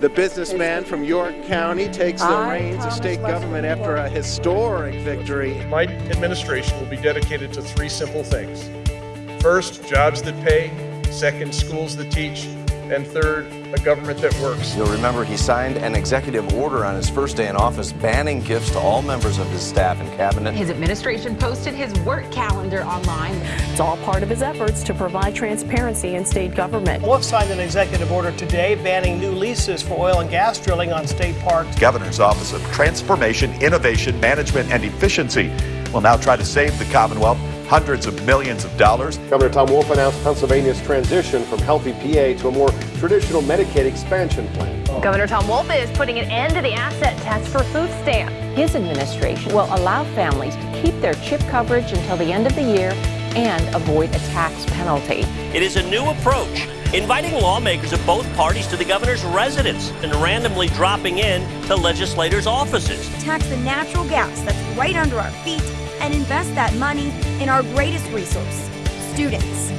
The businessman from York County takes the I, reins of state Western government after a historic victory. My administration will be dedicated to three simple things. First, jobs that pay. Second, schools that teach. And third, a government that works. You'll remember he signed an executive order on his first day in office banning gifts to all members of his staff and cabinet. His administration posted his work calendar online. It's all part of his efforts to provide transparency in state government. Wolf signed an executive order today banning new leases for oil and gas drilling on state parks. Governor's Office of Transformation, Innovation, Management, and Efficiency will now try to save the Commonwealth hundreds of millions of dollars. Governor Tom Wolf announced Pennsylvania's transition from Healthy PA to a more traditional Medicaid expansion plan. Governor Tom Wolf is putting an end to the asset test for food stamps. His administration will allow families to keep their CHIP coverage until the end of the year and avoid a tax penalty. It is a new approach, inviting lawmakers of both parties to the governor's residence and randomly dropping in to legislators' offices. Tax the natural gas that's right under our feet and invest that money in our greatest resource, students.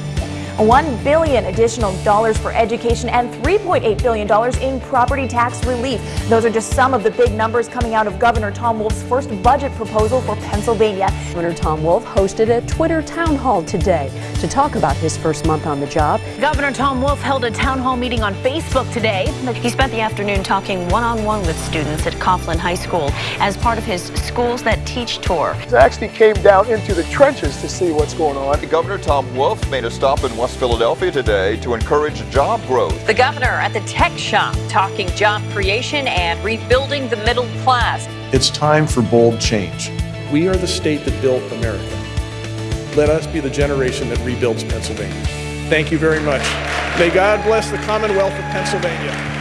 1 billion additional dollars for education and $3.8 billion in property tax relief. Those are just some of the big numbers coming out of Governor Tom Wolf's first budget proposal for Pennsylvania. Governor Tom Wolf hosted a Twitter town hall today to talk about his first month on the job. Governor Tom Wolf held a town hall meeting on Facebook today. He spent the afternoon talking one-on-one with students at Coughlin High School as part of his Schools That Teach tour. He actually came down into the trenches to see what's going on. Governor Tom Wolf made a stop in West Philadelphia today to encourage job growth. The governor at the tech shop talking job creation and rebuilding the middle class. It's time for bold change. We are the state that built America. Let us be the generation that rebuilds Pennsylvania. Thank you very much. May God bless the Commonwealth of Pennsylvania.